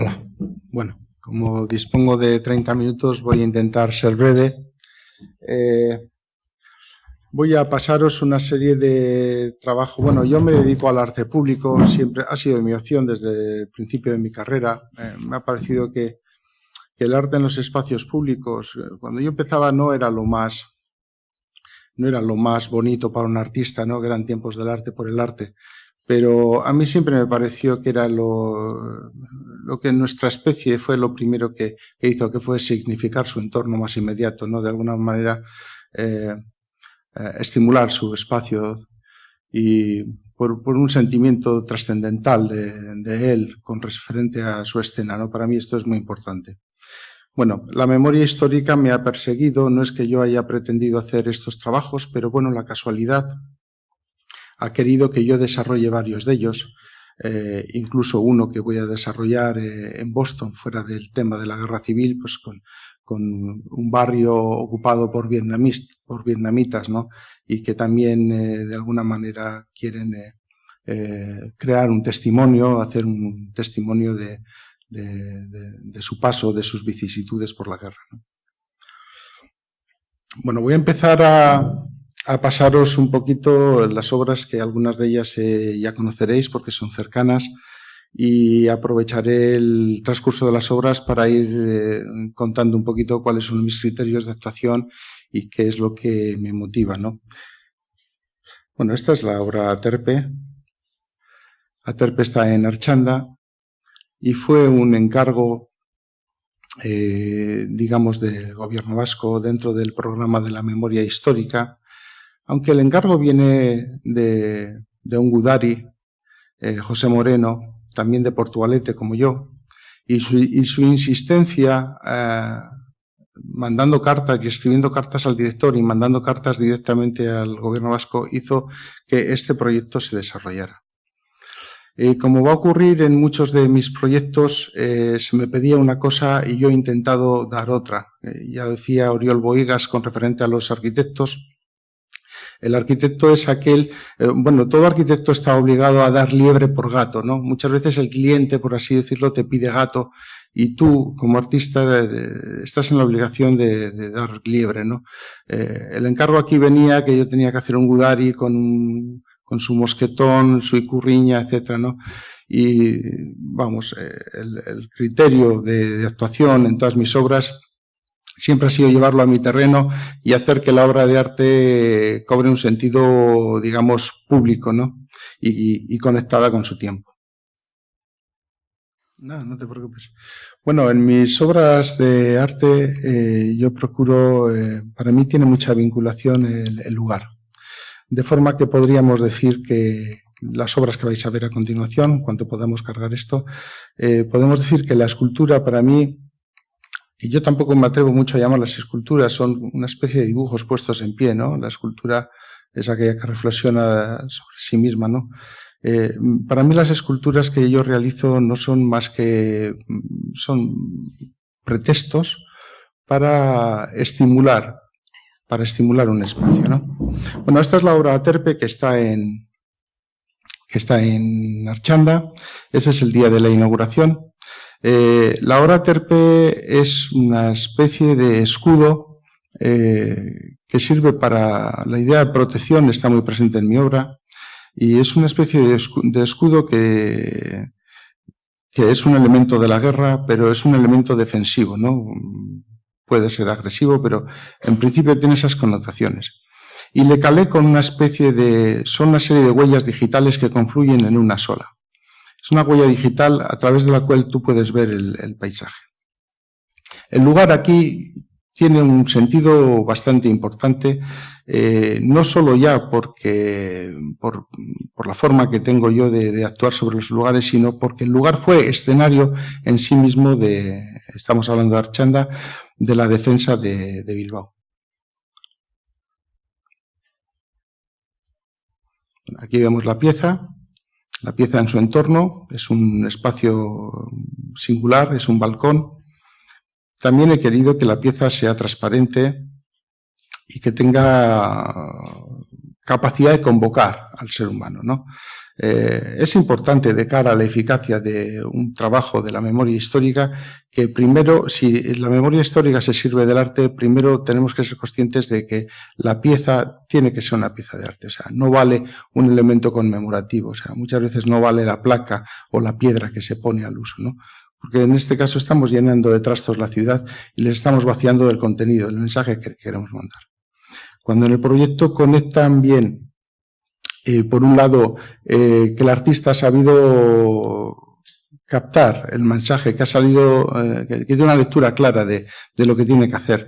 Hola. Bueno, como dispongo de 30 minutos voy a intentar ser breve. Eh, voy a pasaros una serie de trabajo. Bueno, yo me dedico al arte público, siempre ha sido mi opción desde el principio de mi carrera. Eh, me ha parecido que, el arte en los espacios públicos, eh, cuando yo empezaba no era lo más no era lo más bonito para un artista, ¿no? que eran tiempos del arte por el arte, pero a mí siempre me pareció que era lo, que nuestra especie fue lo primero que, hizo, que fue significar su entorno más inmediato, ¿no? De alguna manera eh, eh, estimular su espacio y por, un sentimiento trascendental de, él con referente a su escena, ¿no? Para mí esto es muy importante. Bueno, la memoria histórica me ha perseguido, no es que yo haya pretendido hacer estos trabajos, pero bueno, la casualidad ha querido que yo desarrolle varios de ellos eh, incluso uno que voy a desarrollar eh, en Boston, fuera del tema de la guerra civil, pues con, un barrio ocupado por, vietnamitas, ¿no? y que también eh, de alguna manera quieren crear un testimonio, hacer un testimonio de, su paso, de sus vicisitudes por la guerra. Bueno, voy a empezar a, a pasaros un poquito las obras que algunas de ellas eh, ya conoceréis porque son cercanas y aprovecharé el transcurso de las obras para ir eh, contando un poquito cuáles son mis criterios de actuación y qué es lo que me motiva. ¿no? Bueno, esta es la obra Aterpe. Aterpe está en Archanda y fue un encargo, eh, digamos, del gobierno vasco dentro del programa de la memoria histórica aunque el encargo viene de, un Gudari, eh, José Moreno, también de Portugalete como yo, y su, insistencia eh, mandando cartas y escribiendo cartas al director y mandando cartas directamente al gobierno vasco hizo que este proyecto se desarrollara. Y como va a ocurrir en muchos de mis proyectos, eh, se me pedía una cosa y yo he intentado dar otra. ya decía Oriol Boigas con referente a los arquitectos, el arquitecto es aquel, eh, bueno, todo arquitecto está obligado a dar liebre por gato, ¿no? Muchas veces el cliente, por así decirlo, te pide gato y tú, como artista, estás en la obligación de, dar liebre, ¿no? Eh, el encargo aquí venía que yo tenía que hacer un gudari con, su mosquetón, su icurriña, etcétera, ¿no? Y, vamos, eh, el, criterio de actuación en todas mis obras siempre ha sido llevarlo a mi terreno y hacer que la obra de arte cobre un sentido, digamos, público, ¿no? Y, conectada con su tiempo. No, no te preocupes. Bueno, en mis obras de arte eh, yo procuro, eh, para mí tiene mucha vinculación el, lugar. De forma que podríamos decir que las obras que vais a ver a continuación, cuanto podamos cargar esto, eh, podemos decir que la escultura para mí y yo tampoco me atrevo mucho a llamar las esculturas, son una especie de dibujos puestos en pie, ¿no? La escultura es aquella que reflexiona sobre sí misma, ¿no? Eh, para mí las esculturas que yo realizo no son más que, son pretextos para estimular, para estimular un espacio, ¿no? Bueno, esta es la obra Terpe que está en, que está en Archanda, ese es el día de la inauguración, eh, la hora terpe es una especie de escudo eh, que sirve para... La idea de protección está muy presente en mi obra y es una especie de escudo que, que es un elemento de la guerra, pero es un elemento defensivo, ¿no? Puede ser agresivo, pero en principio tiene esas connotaciones. Y le calé con una especie de... son una serie de huellas digitales que confluyen en una sola. Es una huella digital a través de la cual tú puedes ver el, paisaje. El lugar aquí tiene un sentido bastante importante, eh, no solo ya porque, por, la forma que tengo yo de, actuar sobre los lugares, sino porque el lugar fue escenario en sí mismo de, estamos hablando de Archanda, de la defensa de Bilbao. Aquí vemos la pieza, la pieza en su entorno es un espacio singular, es un balcón. También he querido que la pieza sea transparente y que tenga capacidad de convocar al ser humano. ¿no? Eh, es importante de cara a la eficacia de un trabajo de la memoria histórica que primero, si la memoria histórica se sirve del arte, primero tenemos que ser conscientes de que la pieza tiene que ser una pieza de arte. O sea, no vale un elemento conmemorativo. O sea, muchas veces no vale la placa o la piedra que se pone al uso, ¿no? Porque en este caso estamos llenando de trastos la ciudad y les estamos vaciando del contenido, del mensaje que queremos mandar. Cuando en el proyecto conectan bien, por un lado, eh, que el artista ha sabido captar el mensaje, que ha salido, eh, que tiene una lectura clara de, de lo que tiene que hacer,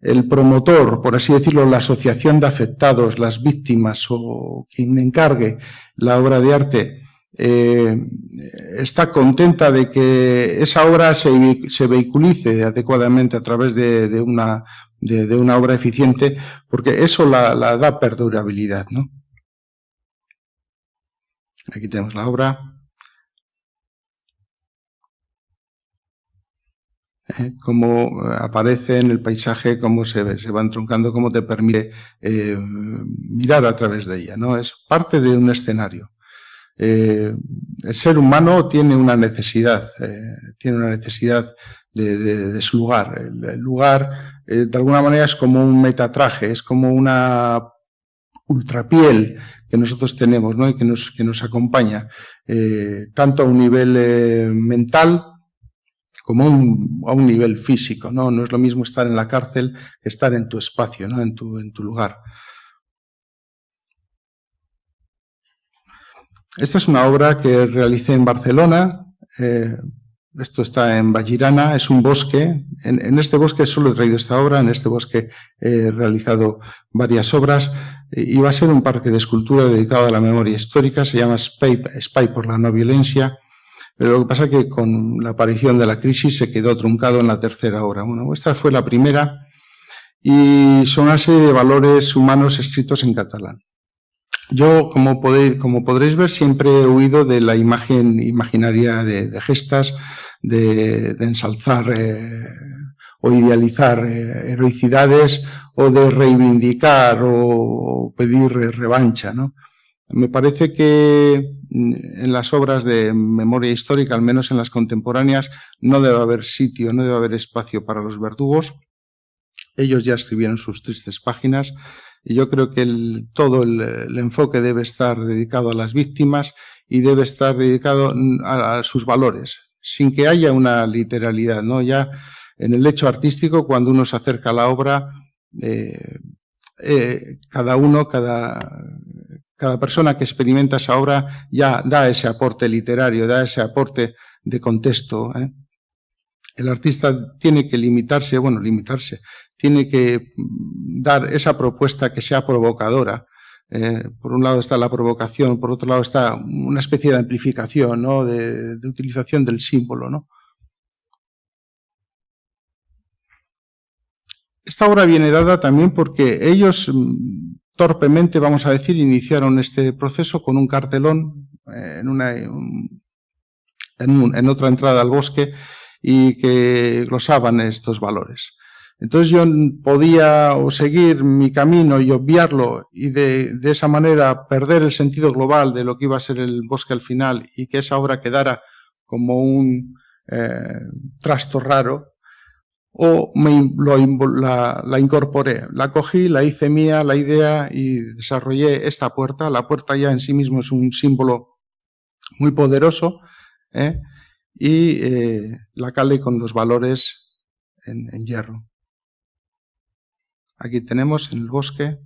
el promotor, por así decirlo, la asociación de afectados, las víctimas o quien encargue la obra de arte, eh, está contenta de que esa obra se, se vehiculice adecuadamente a través de, una, de, una, obra eficiente, porque eso la, da perdurabilidad. ¿no? Aquí tenemos la obra. ¿Eh? cómo aparece en el paisaje, cómo se, se va entroncando, cómo te permite eh, mirar a través de ella. ¿no? Es parte de un escenario. Eh, el ser humano tiene una necesidad, eh, tiene una necesidad de, su lugar. El, lugar, eh, de alguna manera, es como un metatraje, es como una ultrapiel que nosotros tenemos ¿no? y que nos, que nos acompaña, tanto a un nivel mental como a un, nivel físico. ¿no? no es lo mismo estar en la cárcel que estar en tu espacio, ¿no? en, tu, en tu lugar. Esta es una obra que realicé en Barcelona. Eh, esto está en Vallirana, es un bosque. En, este bosque solo he traído esta obra, en este bosque he realizado varias obras y va a ser un parque de escultura dedicado a la memoria histórica, se llama Spy, Spy por la no violencia, pero lo que pasa es que con la aparición de la crisis se quedó truncado en la tercera obra. Bueno, esta fue la primera y son una serie de valores humanos escritos en catalán. Yo, como, podéis, como podréis ver, siempre he huido de la imagen imaginaria de, gestas, de, ensalzar eh, o idealizar eh, heroicidades o de reivindicar o pedir revancha. ¿no? Me parece que mm, en las obras de memoria histórica, al menos en las contemporáneas, no debe haber sitio, no debe haber espacio para los verdugos. Ellos ya escribieron sus tristes páginas y yo creo que todo el, enfoque debe estar dedicado a las víctimas y debe estar dedicado a, sus valores, sin que haya una literalidad. ¿no? Ya en el hecho artístico, cuando uno se acerca a la obra, eh, eh, cada uno, cada, persona que experimenta esa obra ya da ese aporte literario, da ese aporte de contexto. ¿eh? El artista tiene que limitarse, bueno, limitarse, tiene que dar esa propuesta que sea provocadora. Eh, por un lado está la provocación, por otro lado está una especie de amplificación, ¿no? de, utilización del símbolo. ¿no? Esta obra viene dada también porque ellos mm, torpemente, vamos a decir, iniciaron este proceso con un cartelón eh, en, otra entrada al bosque y que glosaban estos valores. Entonces yo podía o seguir mi camino y obviarlo y de, esa manera perder el sentido global de lo que iba a ser el bosque al final y que esa obra quedara como un eh, trasto raro, o me, la, la, incorporé, la cogí, la hice mía, la idea y desarrollé esta puerta. La puerta ya en sí mismo es un símbolo muy poderoso, ¿eh? y eh, la calé con los valores en, hierro. Aquí tenemos en el bosque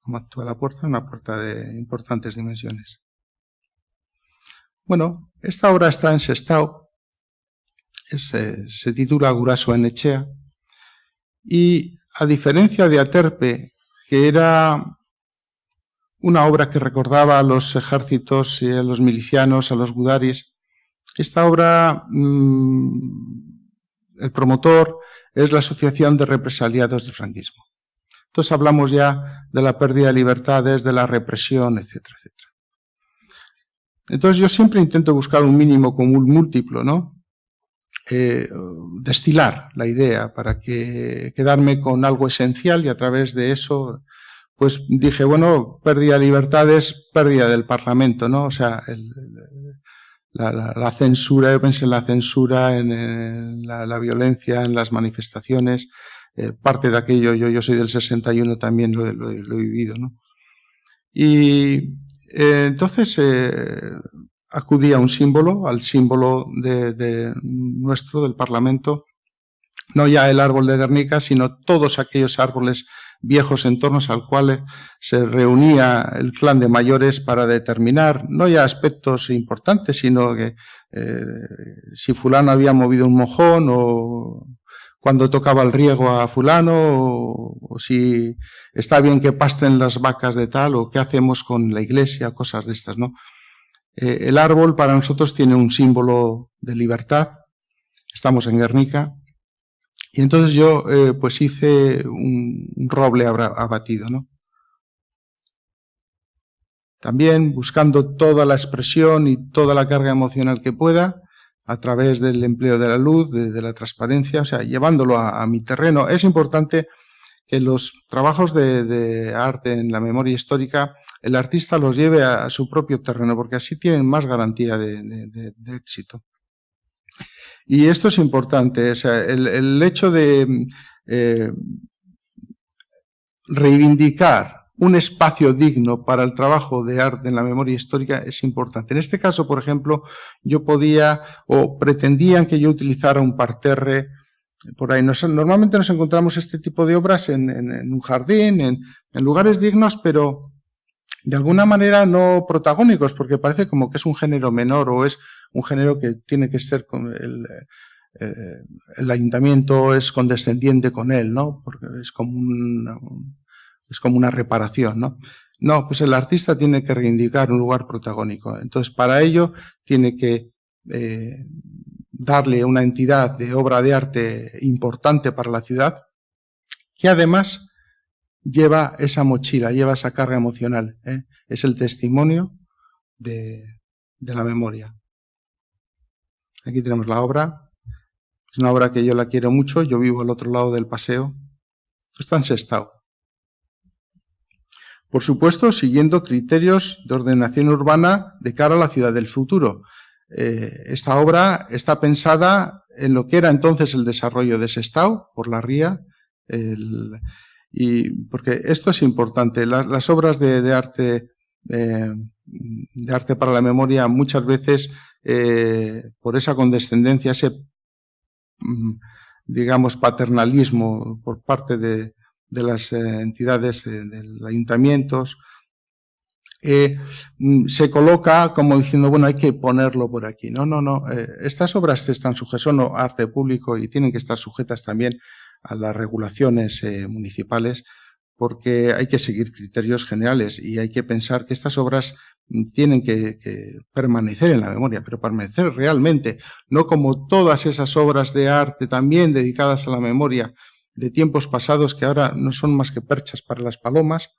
cómo actúa la puerta, una puerta de importantes dimensiones. Bueno, esta obra está en Sestao, se titula Guraso en Echea, y a diferencia de Aterpe, que era una obra que recordaba a los ejércitos y a los milicianos, a los gudaris, esta obra, mm, el promotor es la Asociación de Represaliados del Franquismo. Entonces hablamos ya de la pérdida de libertades, de la represión, etcétera, etcétera. Entonces yo siempre intento buscar un mínimo común múltiplo, ¿no? Eh, destilar la idea para que quedarme con algo esencial y a través de eso pues dije, bueno, pérdida de libertades, pérdida del Parlamento, ¿no? O sea, la, censura, yo pensé en la censura, en, la, violencia, en las manifestaciones, eh, parte de aquello, yo, yo soy del 61, también lo, lo, he vivido, ¿no? Y eh, entonces eh, acudí a un símbolo, al símbolo de, nuestro, del Parlamento, no ya el árbol de Guernica, sino todos aquellos árboles viejos entornos al cual se reunía el clan de mayores para determinar no ya aspectos importantes, sino que eh, si fulano había movido un mojón o cuando tocaba el riego a fulano o, si está bien que pasten las vacas de tal o qué hacemos con la iglesia, cosas de estas, ¿no? Eh, el árbol para nosotros tiene un símbolo de libertad, estamos en Guernica, y entonces yo eh, pues hice un, roble abatido, ¿no? También buscando toda la expresión y toda la carga emocional que pueda, a través del empleo de la luz, de, la transparencia, o sea, llevándolo a, mi terreno. Es importante que los trabajos de, arte en la memoria histórica, el artista los lleve a, su propio terreno, porque así tienen más garantía de, éxito. Y esto es importante, el, hecho de eh, reivindicar un espacio digno para el trabajo de arte en la memoria histórica es importante. En este caso, por ejemplo, yo podía o pretendían que yo utilizara un parterre por ahí. normalmente nos encontramos este tipo de obras en, un jardín, en, lugares dignos, pero de alguna manera no protagónicos, porque parece como que es un género menor o es un género que tiene que ser con el, eh, el ayuntamiento es condescendiente con él, ¿no? Porque es como un, es como una reparación, ¿no? No, pues el artista tiene que reivindicar un lugar protagónico. Entonces, para ello tiene que eh, darle una entidad de obra de arte importante para la ciudad, que además lleva esa mochila, lleva esa carga emocional. ¿eh? Es el testimonio de, la memoria. Aquí tenemos la obra. Es una obra que yo la quiero mucho. Yo vivo al otro lado del paseo. Está en Sestao. Por supuesto, siguiendo criterios de ordenación urbana de cara a la ciudad del futuro. Eh, esta obra está pensada en lo que era entonces el desarrollo de Sestao, por la ría, y porque esto es importante. las obras de, arte eh, de arte para la memoria muchas veces eh, por esa condescendencia, ese mm, digamos paternalismo por parte de, de las eh, entidades de, los ayuntamientos, mm, se coloca como diciendo, bueno, hay que ponerlo por aquí. No, no, no. Estas obras están sujetas, son arte público y tienen que estar sujetas también a las regulaciones municipales porque hay que seguir criterios generales y hay que pensar que estas obras mm, tienen que, que, permanecer en la memoria, pero permanecer realmente, no como todas esas obras de arte también dedicadas a la memoria, de tiempos pasados que ahora no son más que perchas para las palomas,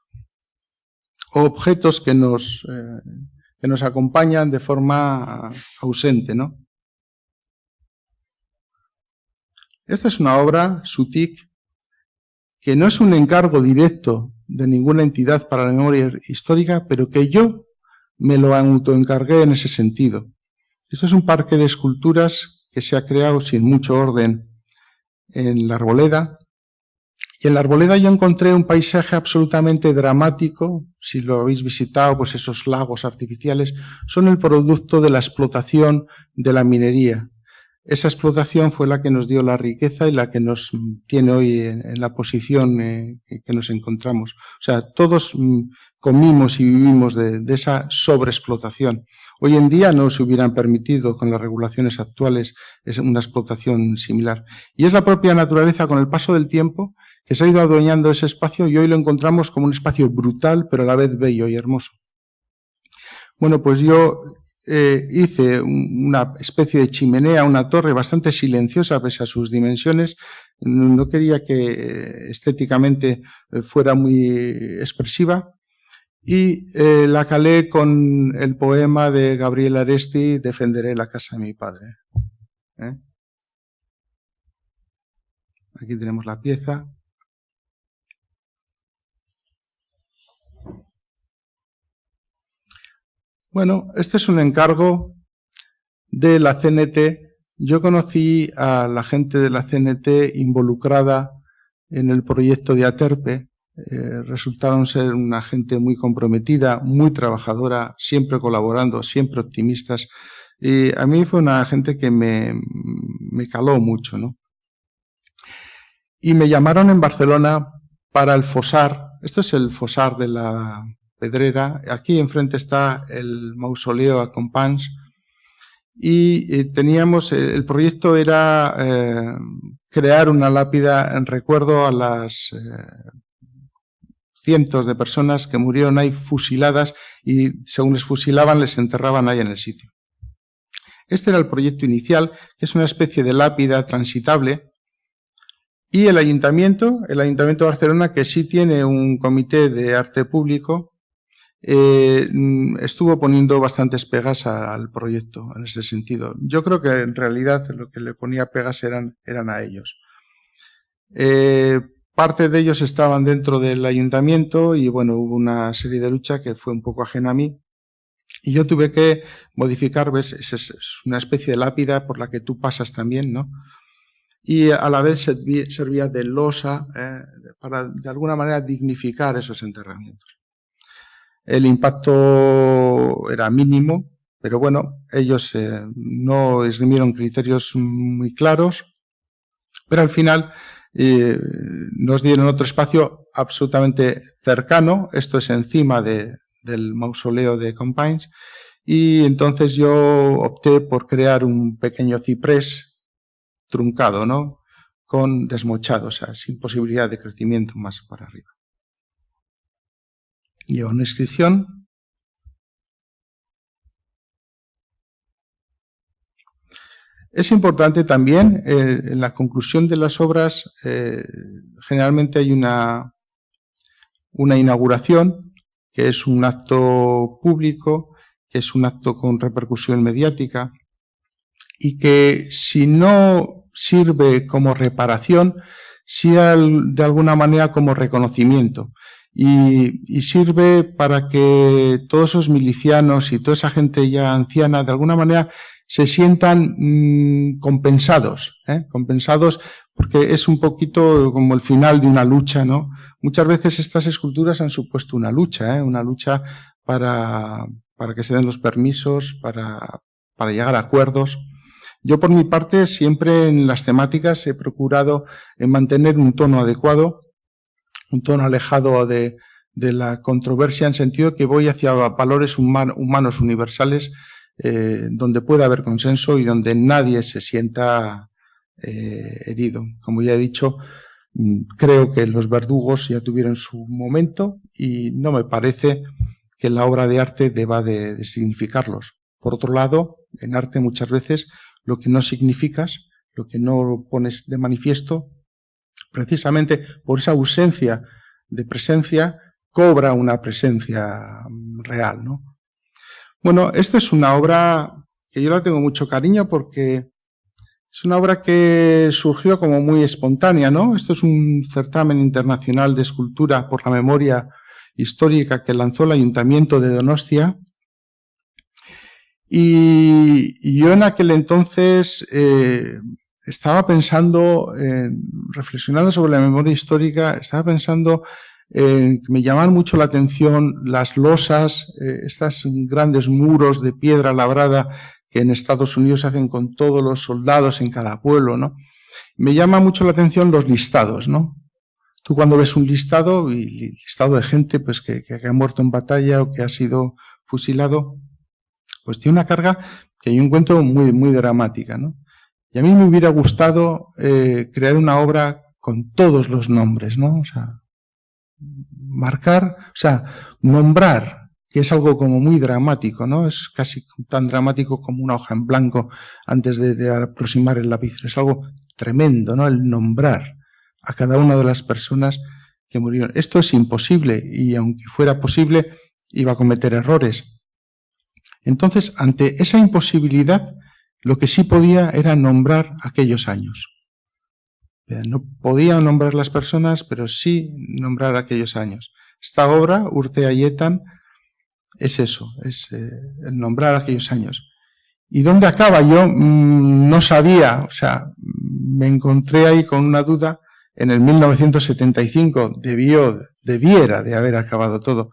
o objetos que nos, eh, que nos acompañan de forma ausente. ¿no? Esta es una obra, Sutik, que no es un encargo directo de ninguna entidad para la memoria histórica, pero que yo me lo autoencargué en ese sentido. Esto es un parque de esculturas que se ha creado sin mucho orden en la arboleda, y en la arboleda yo encontré un paisaje absolutamente dramático, si lo habéis visitado, pues esos lagos artificiales son el producto de la explotación de la minería. Esa explotación fue la que nos dio la riqueza y la que nos tiene hoy en, la posición eh, que nos encontramos. O sea, todos mm, comimos y vivimos de, de esa sobreexplotación. Hoy en día no se hubieran permitido con las regulaciones actuales una explotación similar. Y es la propia naturaleza con el paso del tiempo que se ha ido adueñando ese espacio y hoy lo encontramos como un espacio brutal, pero a la vez bello y hermoso. Bueno, pues yo eh, hice una especie de chimenea, una torre bastante silenciosa pese a sus dimensiones. No quería que eh, estéticamente eh, fuera muy expresiva. Y la calé con el poema de Gabriel Aresti, Defenderé la casa de mi padre. Aquí tenemos la pieza. Bueno, este es un encargo de la CNT. Yo conocí a la gente de la CNT involucrada en el proyecto de Aterpe. Eh, resultaron ser una gente muy comprometida, muy trabajadora, siempre colaborando, siempre optimistas. Y a mí fue una gente que me, caló mucho, ¿no? Y me llamaron en Barcelona para el Fosar. Esto es el Fosar de la Pedrera. Aquí enfrente está el mausoleo a Compans. Y eh, teníamos, eh, el proyecto era eh, crear una lápida en recuerdo a las cientos de personas que murieron ahí fusiladas y según les fusilaban les enterraban ahí en el sitio. Este era el proyecto inicial, que es una especie de lápida transitable, y el ayuntamiento, el ayuntamiento de Barcelona, que sí tiene un comité de arte público, eh, estuvo poniendo bastantes pegas al proyecto en ese sentido. Yo creo que en realidad lo que le ponía pegas eran, eran a ellos. Eh, parte de ellos estaban dentro del ayuntamiento y bueno, hubo una serie de lucha que fue un poco ajena a mí, y yo tuve que modificar, ves, es, una especie de lápida por la que tú pasas también, ¿no? Y a la vez servía, de losa eh, para de alguna manera dignificar esos enterramientos. El impacto era mínimo, pero bueno, ellos eh, no esgrimieron criterios muy claros, pero al final eh, nos dieron otro espacio absolutamente cercano, esto es encima de, del mausoleo de Compines, y entonces yo opté por crear un pequeño ciprés truncado, ¿no? Con desmochado, o sea, sin posibilidad de crecimiento más para arriba. Lleva una inscripción. Es importante también, eh, en la conclusión de las obras, eh, generalmente hay una, una inauguración que es un acto público, que es un acto con repercusión mediática y que si no sirve como reparación, sea de alguna manera como reconocimiento. Y, sirve para que todos esos milicianos y toda esa gente ya anciana de alguna manera se sientan mm, compensados, ¿eh? compensados porque es un poquito como el final de una lucha, ¿no? Muchas veces estas esculturas han supuesto una lucha, ¿eh? una lucha para, para que se den los permisos, para, para llegar a acuerdos. Yo por mi parte siempre en las temáticas he procurado mantener un tono adecuado, un tono alejado de, la controversia en sentido que voy hacia valores humanos universales eh, donde pueda haber consenso y donde nadie se sienta eh, herido. Como ya he dicho, mm, creo que los verdugos ya tuvieron su momento y no me parece que la obra de arte deba de, significarlos. Por otro lado, en arte muchas veces lo que no significas, lo que no pones de manifiesto, precisamente por esa ausencia de presencia, cobra una presencia real. ¿no? Bueno, esta es una obra que yo la tengo mucho cariño porque es una obra que surgió como muy espontánea, ¿no? Esto es un certamen internacional de escultura por la memoria histórica que lanzó el Ayuntamiento de Donostia. Y, yo en aquel entonces eh, estaba pensando, reflexionando sobre la memoria histórica, estaba pensando que me llamaban mucho la atención las losas, eh, estos grandes muros de piedra labrada que en Estados Unidos se hacen con todos los soldados en cada pueblo, ¿no? Me llama mucho la atención los listados, ¿no? Tú cuando ves un listado, listado de gente pues, que, ha muerto en batalla o que ha sido fusilado, pues tiene una carga que yo encuentro muy, muy dramática, ¿no? Y a mí me hubiera gustado eh, crear una obra con todos los nombres, ¿no? O sea, marcar, o sea, nombrar que es algo como muy dramático, ¿no? Es casi tan dramático como una hoja en blanco antes de, aproximar el lápiz. Es algo tremendo, ¿no? El nombrar a cada una de las personas que murieron. Esto es imposible y aunque fuera posible, iba a cometer errores. Entonces, ante esa imposibilidad, lo que sí podía era nombrar aquellos años. No podía nombrar las personas, pero sí nombrar aquellos años. Esta obra, Urte Ayetan, es eso, es eh, el nombrar aquellos años. ¿Y dónde acaba? Yo mm, no sabía, o sea, me encontré ahí con una duda. En el 1975 debió, debiera de haber acabado todo,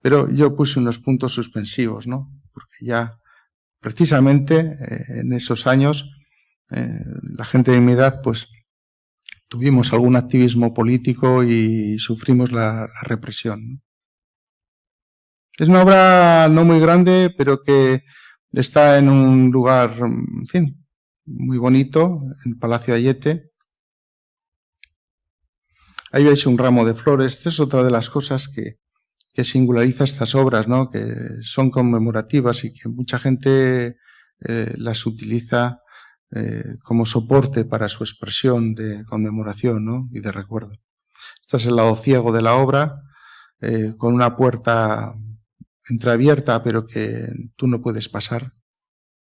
pero yo puse unos puntos suspensivos, ¿no? Porque ya, precisamente eh, en esos años, eh, la gente de mi edad, pues, tuvimos algún activismo político y sufrimos la, represión. Es una obra no muy grande, pero que está en un lugar, en fin, muy bonito, en el Palacio Ayete. Ahí veis un ramo de flores. Esta es otra de las cosas que, que singulariza estas obras, ¿no? que son conmemorativas y que mucha gente eh, las utiliza eh, como soporte para su expresión de conmemoración y de recuerdo. Este es el lado ciego de la obra, eh, con una puerta entreabierta, pero que tú no puedes pasar.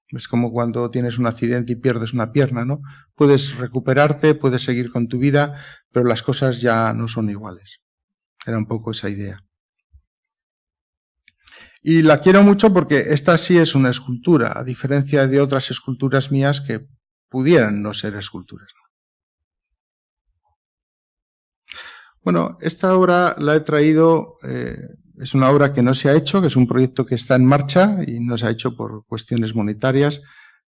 Es como cuando tienes un accidente y pierdes una pierna, ¿no? Puedes recuperarte, puedes seguir con tu vida, pero las cosas ya no son iguales. Era un poco esa idea. Y la quiero mucho porque esta sí es una escultura, a diferencia de otras esculturas mías que pudieran no ser esculturas. Bueno, esta obra la he traído eh, es una obra que no se ha hecho, que es un proyecto que está en marcha y no se ha hecho por cuestiones monetarias.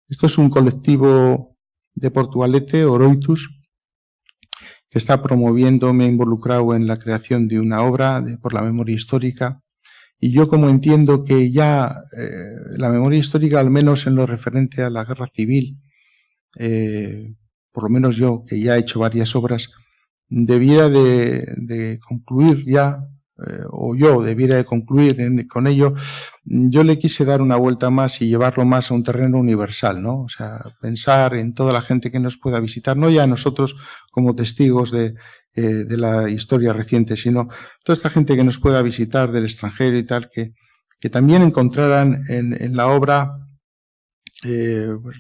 Esto es un colectivo de Portugalete, Oroitus, que está promoviendo, me ha involucrado en la creación de una obra por la memoria histórica. Y yo como entiendo que ya eh, la memoria histórica, al menos en lo referente a la guerra civil, eh, por lo menos yo, que ya he hecho varias obras, debiera de concluir ya eh, o yo debiera de concluir con ello, yo le quise dar una vuelta más y llevarlo más a un terreno universal, ¿no? O sea, pensar en toda la gente que nos pueda visitar, no ya nosotros como testigos de, eh, de la historia reciente, sino toda esta gente que nos pueda visitar del extranjero y tal, que, también encontraran en, la obra eh, pues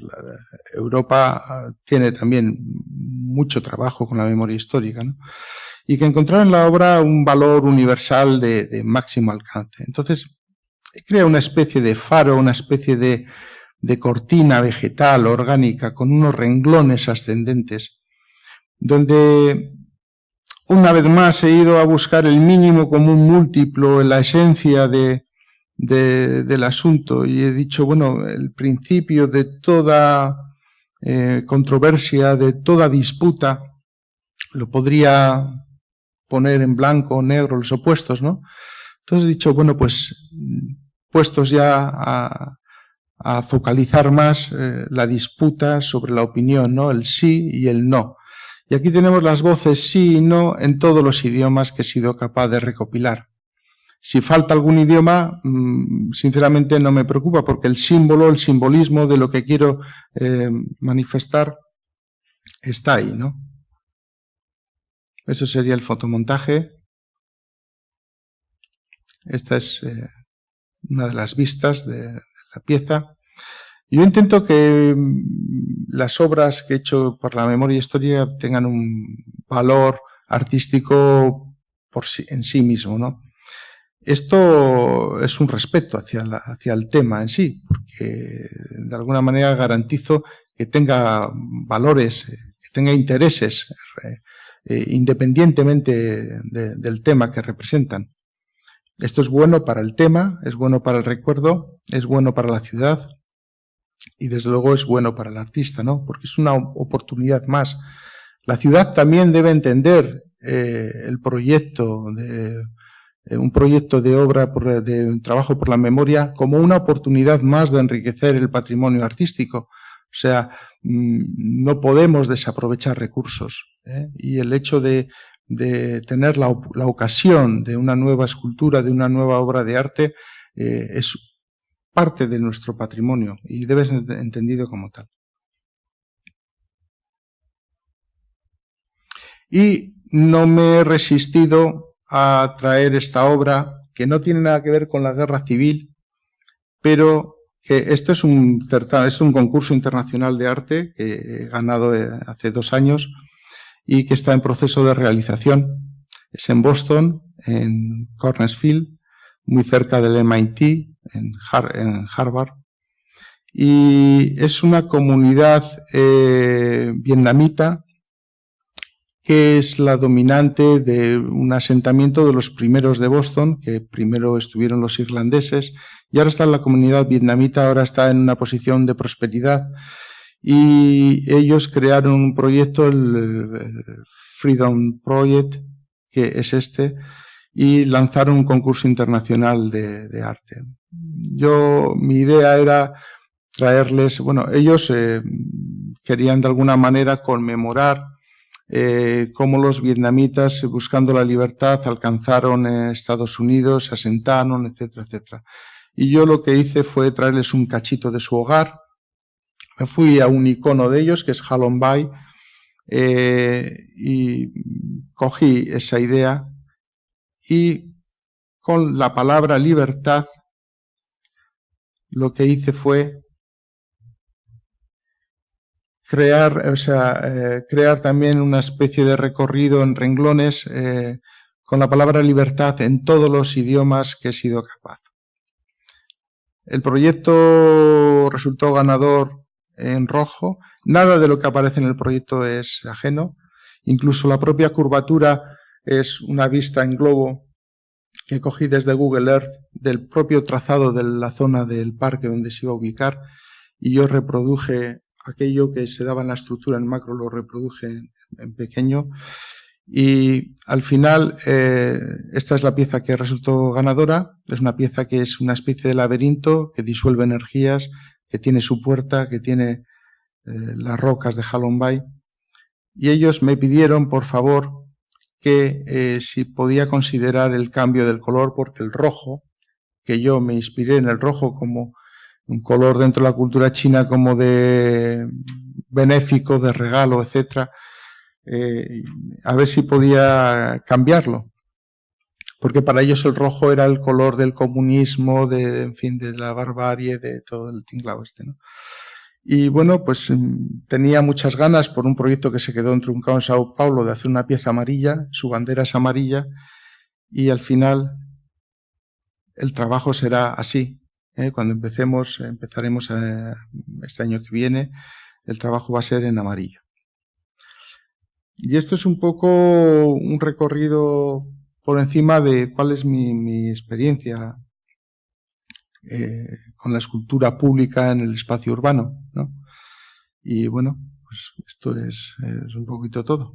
Europa tiene también mucho trabajo con la memoria histórica, ¿no? Y que encontraron en la obra un valor universal de, máximo alcance. Entonces, crea una especie de faro, una especie de, cortina vegetal, orgánica, con unos renglones ascendentes, donde una vez más he ido a buscar el mínimo común múltiplo en la esencia de, de, del asunto y he dicho, bueno, el principio de toda eh, controversia, de toda disputa, lo podría poner en blanco o negro los opuestos, ¿no? Entonces he dicho, bueno, pues puestos ya a, focalizar más eh, la disputa sobre la opinión, ¿no? El sí y el no. Y aquí tenemos las voces sí y no en todos los idiomas que he sido capaz de recopilar. Si falta algún idioma, mm, sinceramente no me preocupa porque el símbolo, el simbolismo de lo que quiero eh, manifestar está ahí, ¿no? Eso sería el fotomontaje. Esta es eh, una de las vistas de, la pieza. Yo intento que mm, las obras que he hecho por la memoria histórica tengan un valor artístico por en sí mismo, ¿no? Esto es un respeto hacia, hacia el tema en sí, porque de alguna manera garantizo que tenga valores, eh, que tenga intereses eh, independientemente del tema que representan. Esto es bueno para el tema, es bueno para el recuerdo, es bueno para la ciudad y desde luego es bueno para el artista, ¿no? Porque es una oportunidad más. La ciudad también debe entender eh, el proyecto de eh, un proyecto de obra de trabajo por la memoria como una oportunidad más de enriquecer el patrimonio artístico. O sea, mm, no podemos desaprovechar recursos. ¿Eh? Y el hecho de, tener la, ocasión de una nueva escultura, de una nueva obra de arte, eh, es parte de nuestro patrimonio y debe ser entendido como tal. Y no me he resistido a traer esta obra, que no tiene nada que ver con la guerra civil, pero que esto es un, es un concurso internacional de arte que he ganado eh, hace dos años y que está en proceso de realización. Es en Boston, en Cornersfield, muy cerca del MIT, en, Harvard. Y es una comunidad eh, vietnamita que es la dominante de un asentamiento de los primeros de Boston, que primero estuvieron los irlandeses, y ahora está la comunidad vietnamita, ahora está en una posición de prosperidad, y ellos crearon un proyecto, el Freedom Project, que es este, y lanzaron un concurso internacional de, arte. Yo, mi idea era traerles, bueno, ellos eh, querían de alguna manera conmemorar eh, cómo los vietnamitas, buscando la libertad, alcanzaron Estados Unidos, se asentaron, etcétera, etcétera. Y yo lo que hice fue traerles un cachito de su hogar. Me fui a un icono de ellos, que es Halon Bay, eh, y cogí esa idea y con la palabra libertad lo que hice fue crear, o sea, eh, crear también una especie de recorrido en renglones eh, con la palabra libertad en todos los idiomas que he sido capaz. El proyecto resultó ganador en rojo. Nada de lo que aparece en el proyecto es ajeno. Incluso la propia curvatura es una vista en globo que cogí desde Google Earth del propio trazado de la zona del parque donde se iba a ubicar y yo reproduje aquello que se daba en la estructura en macro lo reproduje en, pequeño y al final eh, esta es la pieza que resultó ganadora, es una pieza que es una especie de laberinto que disuelve energías, que tiene su puerta, que tiene eh, las rocas de Halong Bay y ellos me pidieron por favor que eh, si podía considerar el cambio del color porque el rojo, que yo me inspiré en el rojo como un color dentro de la cultura china como de benéfico, de regalo, etcétera, eh, a ver si podía cambiarlo. Porque para ellos el rojo era el color del comunismo, de, en fin, de la barbarie, de todo el tinglao este, ¿no? Y bueno, pues mm, tenía muchas ganas por un proyecto que se quedó entruncado en Sao Paulo de hacer una pieza amarilla, su bandera es amarilla, y al final el trabajo será así, ¿eh? Cuando empecemos, empezaremos eh, este año que viene, el trabajo va a ser en amarillo. Y esto es un poco un recorrido por encima de cuál es mi, experiencia eh, con la escultura pública en el espacio urbano. Y bueno, pues esto es un poquito todo.